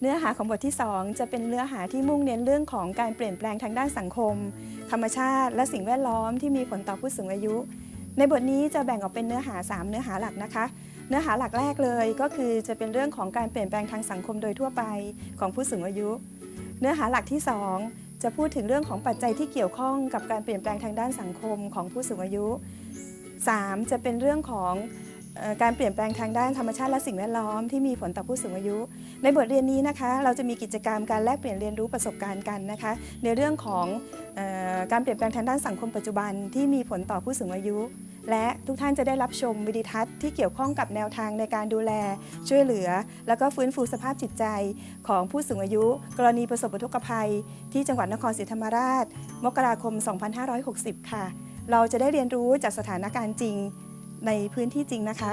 เนื้อหาของบทที่ 2 จะเป็นเนื้อหาที่มุ่งเน้นเรื่องของการเปลี่ยนแปลงทางด้านสังคม ธรรมชาติ และสิ่งแวดล้อมที่มีผลต่อผู้สูงอายุ ในบทนี้จะแบ่งออกเป็นเนื้อหา 3 เนื้อหาหลักนะคะ เนื้อหาหลักแรกเลยก็คือจะเป็นเรื่องของการเปลี่ยนแปลงทางสังคมโดยทั่วไปของผู้สูงอายุ เนื้อหาหลักที่ 2 จะพูดถึงเรื่องของปัจจัยที่เกี่ยวข้องกับการเปลี่ยนแปลงทางด้านสังคมของผู้สูงอายุ 3. จะเป็นเรื่องของ การเปลี่ยนแปลงทางด้านธรรมชาติและสิ่งแวดล้อมที่มีผลต่อผู้สูงอายุ ในบทเรียนนี้นะคะ เราจะมีกิจกรรมการแลกเปลี่ยนเรียนรู้ประสบการณ์กันนะคะ ในเรื่องของออการเปลี่ยนแปลงทางด้านสังคมปัจจุบันที่มีผลต่อผู้สูงอายุ และทุกท่านจะได้รับชมวิดีทัศน์ที่เกี่ยวข้องกับแนวทางในการดูแล ช่วยเหลือ แล้วก็ฟื้นฟูสภาพจิตใจของผู้สูงอายุ กรณีประสบอุทกภัย ที่จังหวัดนครศรีธรรมราช มกราคม 2560 ค่ะ เราจะได้เรียนรู้จากสถานการณ์จริง ในพื้นที่จริงนะคะ